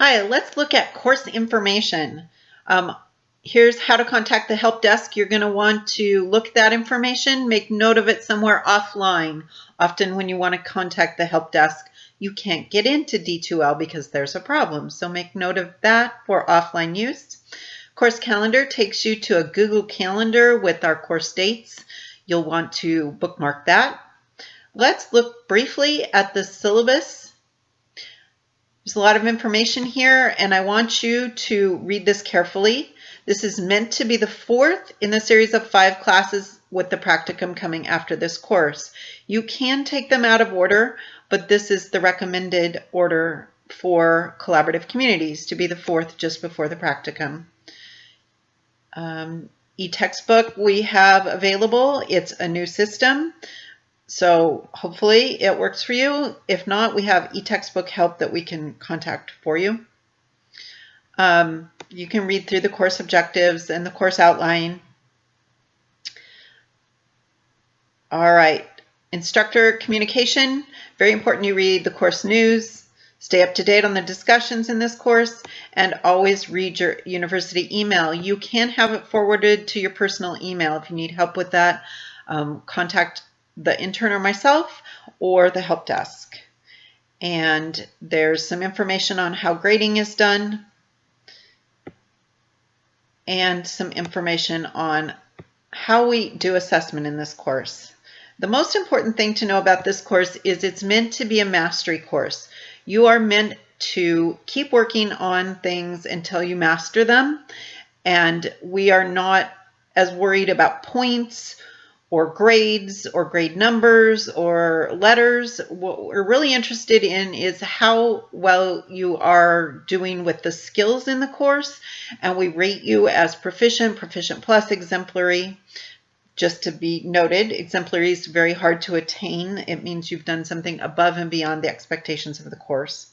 Hi, let's look at course information. Um, here's how to contact the help desk. You're going to want to look that information, make note of it somewhere offline. Often when you want to contact the help desk, you can't get into D2L because there's a problem. So make note of that for offline use. Course calendar takes you to a Google Calendar with our course dates. You'll want to bookmark that. Let's look briefly at the syllabus there's a lot of information here and I want you to read this carefully. This is meant to be the fourth in the series of five classes with the practicum coming after this course. You can take them out of order, but this is the recommended order for collaborative communities to be the fourth just before the practicum. Um, e-textbook we have available. It's a new system. So hopefully it works for you. If not, we have e-textbook help that we can contact for you. Um, you can read through the course objectives and the course outline. All right, instructor communication. Very important you read the course news, stay up to date on the discussions in this course, and always read your university email. You can have it forwarded to your personal email if you need help with that. Um, contact the intern or myself or the help desk. And there's some information on how grading is done and some information on how we do assessment in this course. The most important thing to know about this course is it's meant to be a mastery course. You are meant to keep working on things until you master them. And we are not as worried about points or grades or grade numbers or letters. What we're really interested in is how well you are doing with the skills in the course. And we rate you as proficient, proficient plus, exemplary. Just to be noted, exemplary is very hard to attain. It means you've done something above and beyond the expectations of the course.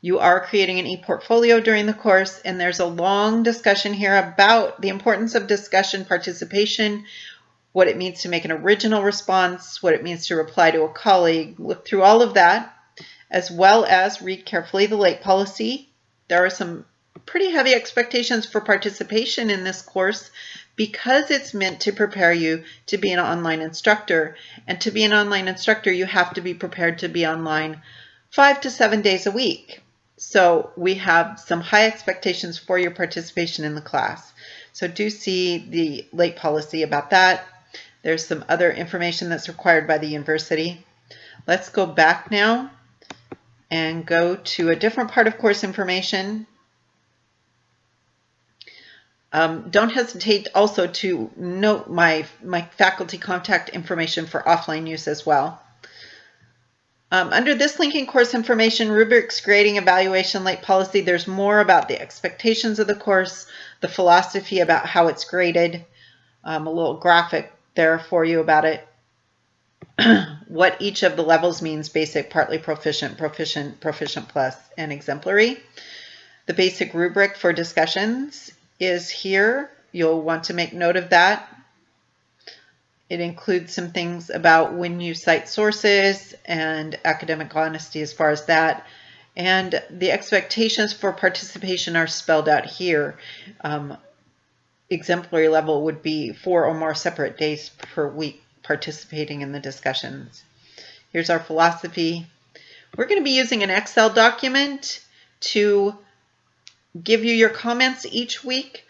You are creating an e-portfolio during the course, and there's a long discussion here about the importance of discussion participation, what it means to make an original response, what it means to reply to a colleague. Look through all of that, as well as read carefully the late policy. There are some pretty heavy expectations for participation in this course because it's meant to prepare you to be an online instructor. And to be an online instructor, you have to be prepared to be online five to seven days a week. So we have some high expectations for your participation in the class. So do see the late policy about that. There's some other information that's required by the university. Let's go back now and go to a different part of course information. Um, don't hesitate also to note my, my faculty contact information for offline use as well. Um, under this link in course information, rubrics, grading, evaluation, late policy, there's more about the expectations of the course, the philosophy about how it's graded, um, a little graphic there for you about it. what each of the levels means, basic, partly proficient, proficient, proficient plus, and exemplary. The basic rubric for discussions is here. You'll want to make note of that. It includes some things about when you cite sources and academic honesty as far as that. And the expectations for participation are spelled out here. Um, exemplary level would be four or more separate days per week participating in the discussions. Here's our philosophy. We're going to be using an Excel document to give you your comments each week.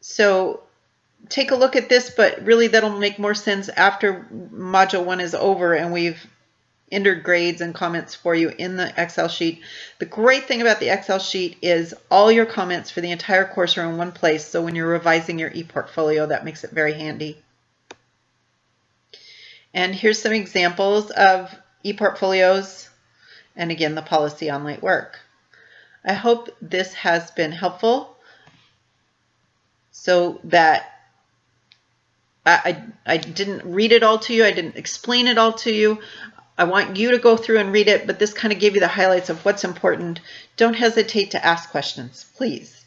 So take a look at this, but really that'll make more sense after module one is over and we've entered grades and comments for you in the Excel sheet. The great thing about the Excel sheet is all your comments for the entire course are in one place. So when you're revising your ePortfolio, that makes it very handy. And here's some examples of ePortfolios and again, the policy on late work. I hope this has been helpful so that I, I didn't read it all to you. I didn't explain it all to you. I want you to go through and read it, but this kind of gave you the highlights of what's important. Don't hesitate to ask questions, please.